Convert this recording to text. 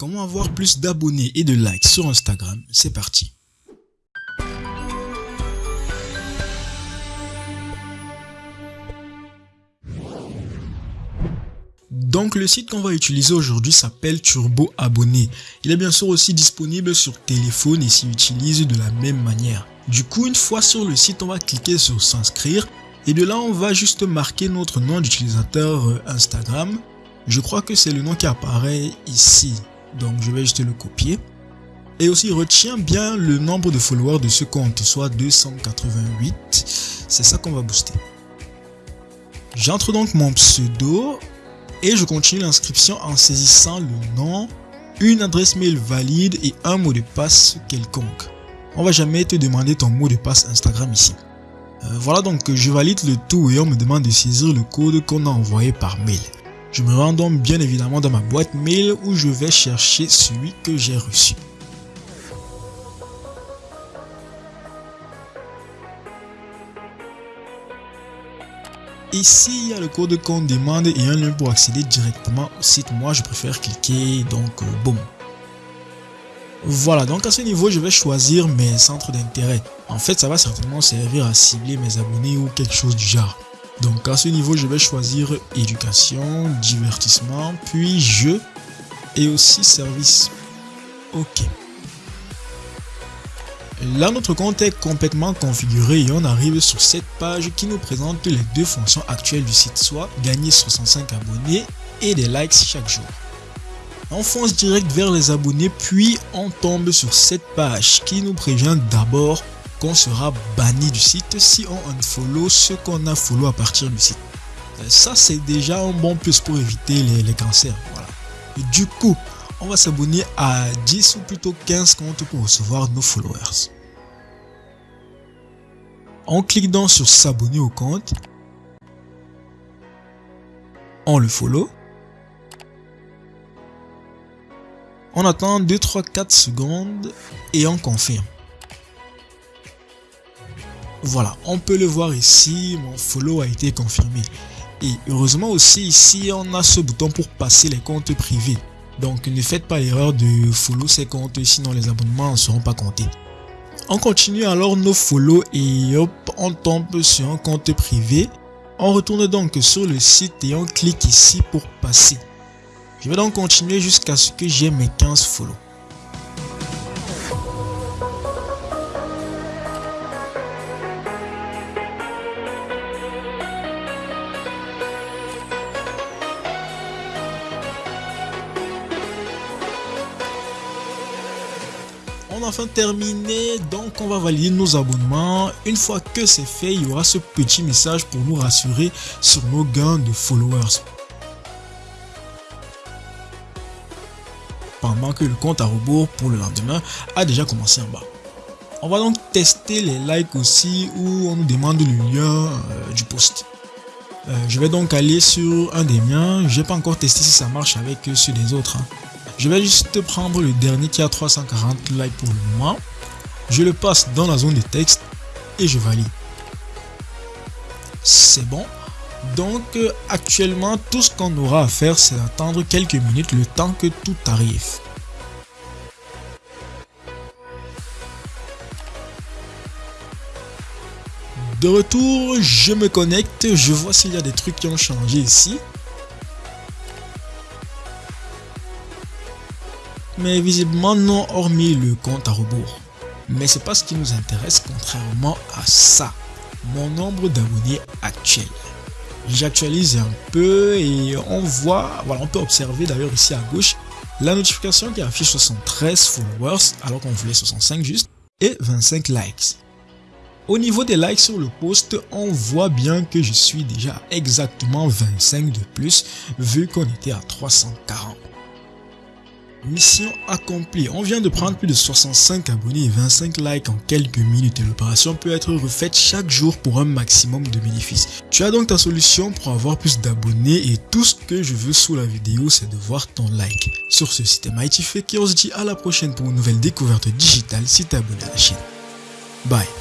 Comment avoir plus d'abonnés et de likes sur Instagram? C'est parti. Donc le site qu'on va utiliser aujourd'hui s'appelle Turbo Abonné. Il est bien sûr aussi disponible sur téléphone et s'y utilise de la même manière. Du coup, une fois sur le site, on va cliquer sur s'inscrire et de là, on va juste marquer notre nom d'utilisateur euh, Instagram. Je crois que c'est le nom qui apparaît ici. Donc, je vais juste le copier. Et aussi, retiens bien le nombre de followers de ce compte, soit 288. C'est ça qu'on va booster. J'entre donc mon pseudo et je continue l'inscription en saisissant le nom, une adresse mail valide et un mot de passe quelconque. On va jamais te demander ton mot de passe Instagram ici. Euh, voilà donc je valide le tout et on me demande de saisir le code qu'on a envoyé par mail. Je me rends donc bien évidemment dans ma boîte mail où je vais chercher celui que j'ai reçu. Ici, il y a le code qu'on demande et un lien pour accéder directement au site. Moi, je préfère cliquer, donc, euh, boum. Voilà, donc à ce niveau, je vais choisir mes centres d'intérêt. En fait, ça va certainement servir à cibler mes abonnés ou quelque chose du genre. Donc à ce niveau, je vais choisir éducation, divertissement, puis jeu et aussi service. Ok. Là, notre compte est complètement configuré et on arrive sur cette page qui nous présente les deux fonctions actuelles du site, soit gagner 65 abonnés et des likes chaque jour. On fonce direct vers les abonnés puis on tombe sur cette page qui nous prévient d'abord qu'on sera banni du site si on unfollow ce qu'on a follow à partir du site. Euh, ça c'est déjà un bon plus pour éviter les, cancers. Voilà. du coup, on va s'abonner à 10 ou plutôt 15 comptes pour recevoir nos followers. On clique donc sur s'abonner au compte. On le follow. On attend 2, 3, 4 secondes et on confirme. Voilà, on peut le voir ici, mon follow a été confirmé. Et heureusement aussi ici, on a ce bouton pour passer les comptes privés. Donc ne faites pas l'erreur de follow ces comptes, sinon les abonnements ne seront pas comptés. On continue alors nos follow et hop, on tombe sur un compte privé. On retourne donc sur le site et on clique ici pour passer. Je vais donc continuer jusqu'à ce que j'ai mes 15 follow. On a enfin terminé, donc on va valider nos abonnements. Une fois que c'est fait, il y aura ce petit message pour nous rassurer sur nos gains de followers. Pendant que le compte à rebours pour le lendemain a déjà commencé en bas. On va donc tester les likes aussi où on nous demande le lien euh, du post. Euh, je vais donc aller sur un des miens. Je n'ai pas encore testé si ça marche avec ceux des autres. Hein. Je vais juste prendre le dernier qui a 340 likes pour le moment. Je le passe dans la zone de texte et je valide. C'est bon. Donc actuellement, tout ce qu'on aura à faire, c'est attendre quelques minutes le temps que tout arrive. De retour, je me connecte, je vois s'il y a des trucs qui ont changé ici. Mais visiblement non hormis le compte à rebours. Mais c'est pas ce qui nous intéresse contrairement à ça, mon nombre d'abonnés actuel. J'actualise un peu et on voit, voilà, on peut observer d'ailleurs ici à gauche la notification qui affiche 73 followers alors qu'on voulait 65 juste et 25 likes. Au niveau des likes sur le post, on voit bien que je suis déjà exactement 25 de plus vu qu'on était à 340. Mission accomplie. On vient de prendre plus de 65 abonnés et 25 likes en quelques minutes et l'opération peut être refaite chaque jour pour un maximum de bénéfices. Tu as donc ta solution pour avoir plus d'abonnés et tout ce que je veux sous la vidéo c'est de voir ton like. Sur ce, c'était Mighty Fake et on se dit à la prochaine pour une nouvelle découverte digitale si tu es abonné à la chaîne. Bye